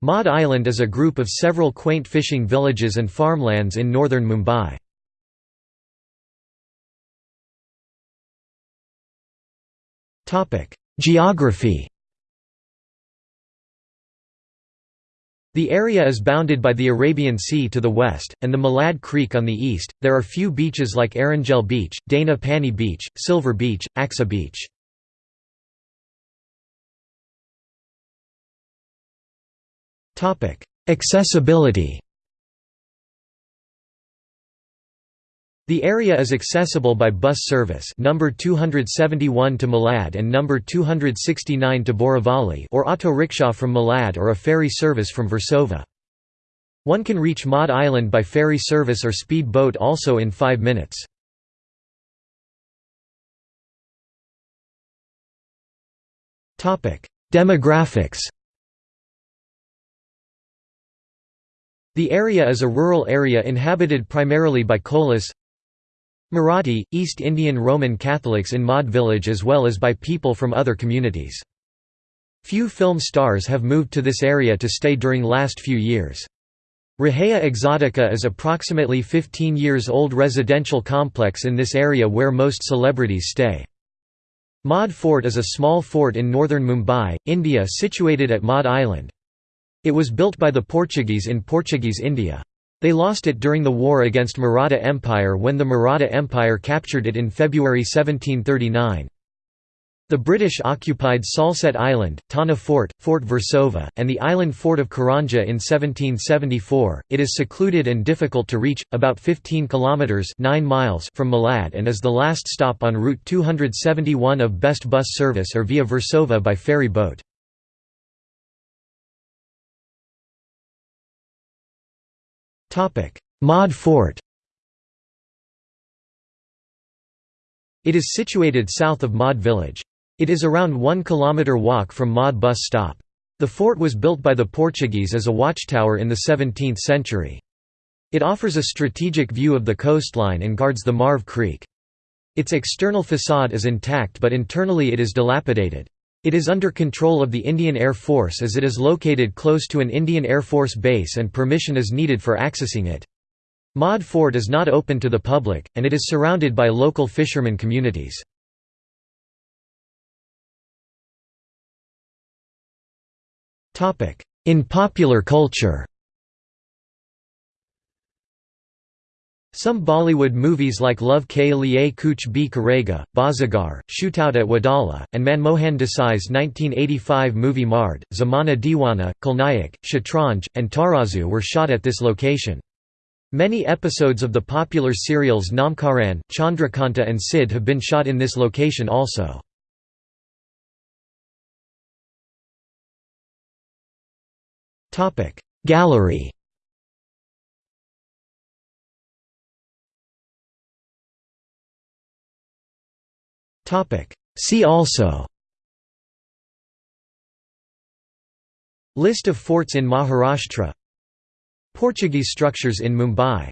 Madh Island is a group of several quaint fishing villages and farmlands in northern Mumbai. Geography The area is bounded by the Arabian Sea to the west, and the Malad Creek on the east. There are few beaches like Erangal Beach, Dana Pani Beach, Silver Beach, Aksa Beach. Accessibility The area is accessible by bus service number 271 to Malad and number 269 to Borivali or auto rickshaw from Malad or a ferry service from Versova. One can reach Madh Island by ferry service or speed boat also in 5 minutes. Demographics The area is a rural area inhabited primarily by Kolis, Marathi, East Indian Roman Catholics in Madh village as well as by people from other communities. Few film stars have moved to this area to stay during last few years. Raheja Exotica is approximately 15 years old residential complex in this area where most celebrities stay. Madh Fort is a small fort in northern Mumbai, India situated at Madh Island. It was built by the Portuguese in Portuguese India. They lost it during the war against Maratha Empire when the Maratha Empire captured it in February 1739. The British occupied Salsette Island, Thana Fort, Fort Versova, and the island fort of Karanja in 1774. It is secluded and difficult to reach, about 15 kilometers (9 miles) from Malad and is the last stop on route 271 of best bus service or via Versova by ferry boat. Madh Fort It is situated south of Madh village. It is around 1 km walk from Madh bus stop. The fort was built by the Portuguese as a watchtower in the 17th century. It offers a strategic view of the coastline and guards the Marve Creek. Its external facade is intact but internally it is dilapidated. It is under control of the Indian Air Force as it is located close to an Indian Air Force base and permission is needed for accessing it. Madh Fort is not open to the public, and it is surrounded by local fishermen communities. In popular culture Some Bollywood movies like Love Ke Liye Kuch Bhi Karega, Bazigar, Shootout at Wadala, and Manmohan Desai's 1985 movie Mard, Zamana Diwana, Khalnayak, Shatranj, and Tarazu were shot at this location. Many episodes of the popular serials Namkaran, Chandrakanta and Sid have been shot in this location also. Gallery See also. List of forts in Maharashtra. Portuguese structures in Mumbai